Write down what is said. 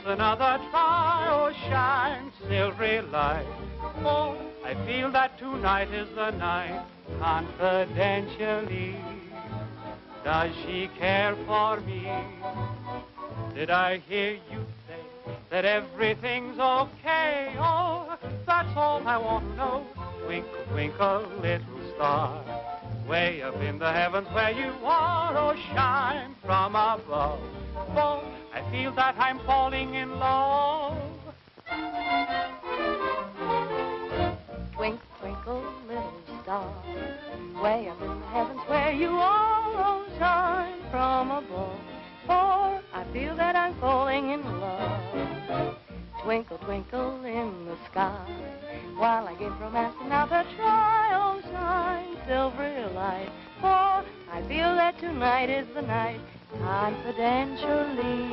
Another try, oh shine, silvery light. Oh, I feel that tonight is the night. Confidentially, does she care for me? Did I hear you say that everything's okay? Oh, that's all I want to know. Twinkle, twinkle, little star. Way up in the heavens where you are, oh, shine from above. Oh, I feel that I'm falling in love. Twinkle, twinkle, little star, way up in the heavens where you are, oh, shine from above. For I feel that I'm falling in love. Twinkle, twinkle in the sky, while I give romance another try, I feel that tonight is the night, confidentially.